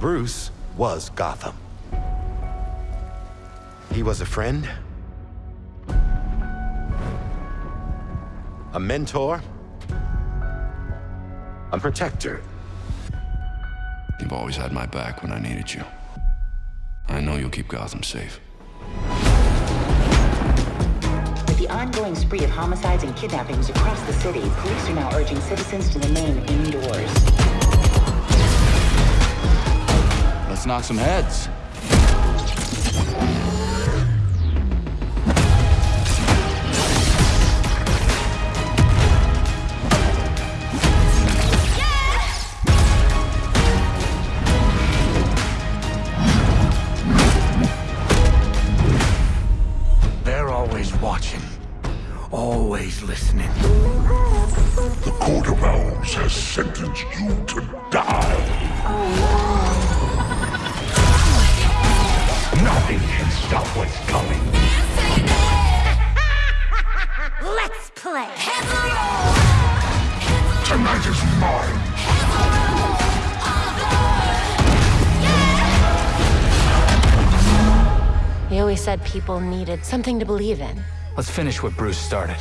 Bruce was Gotham. He was a friend, a mentor, a protector. You've always had my back when I needed you. I know you'll keep Gotham safe. With the ongoing spree of homicides and kidnappings across the city, police are now urging citizens to remain indoors. Knock some heads. They're always watching, always listening. The Court of Owls has sentenced you to die. Stop what's coming. Let's play. Tonight is mine. You always said people needed something to believe in. Let's finish what Bruce started.